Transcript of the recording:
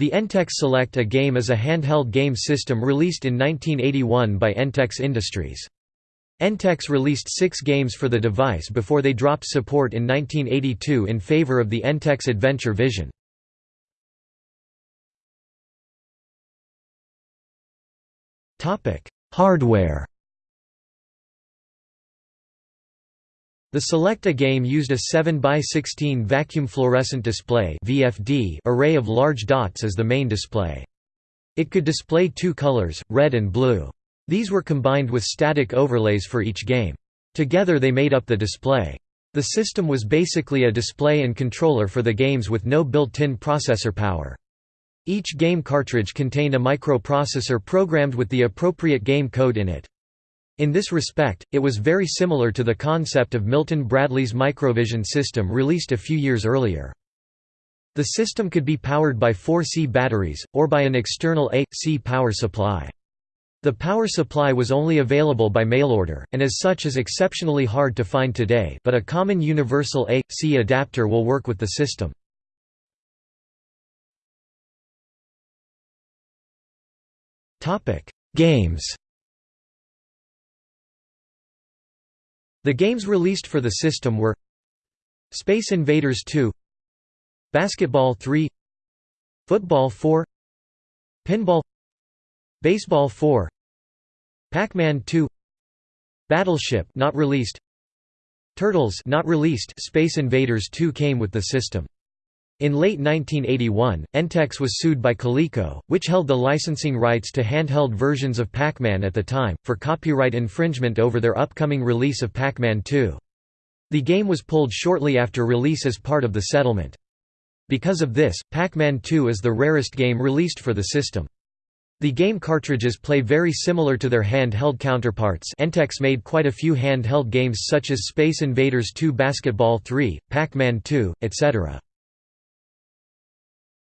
The Entex Select A game is a handheld game system released in 1981 by Entex Industries. Entex released six games for the device before they dropped support in 1982 in favor of the Entex Adventure Vision. Hardware The Select-A-Game used a 7x16 vacuum fluorescent display array of large dots as the main display. It could display two colors, red and blue. These were combined with static overlays for each game. Together they made up the display. The system was basically a display and controller for the games with no built-in processor power. Each game cartridge contained a microprocessor programmed with the appropriate game code in it. In this respect, it was very similar to the concept of Milton Bradley's Microvision system released a few years earlier. The system could be powered by four C batteries, or by an external A.C power supply. The power supply was only available by mail-order, and as such is exceptionally hard to find today but a common universal A.C adapter will work with the system. Games The games released for the system were Space Invaders 2 Basketball 3 Football 4 Pinball Baseball 4 Pac-Man 2 Battleship not released Turtles not released Space Invaders 2 came with the system in late 1981, Entex was sued by Coleco, which held the licensing rights to handheld versions of Pac-Man at the time, for copyright infringement over their upcoming release of Pac-Man 2. The game was pulled shortly after release as part of the settlement. Because of this, Pac-Man 2 is the rarest game released for the system. The game cartridges play very similar to their handheld counterparts Entex made quite a few handheld games such as Space Invaders 2 Basketball 3, Pac-Man 2, etc.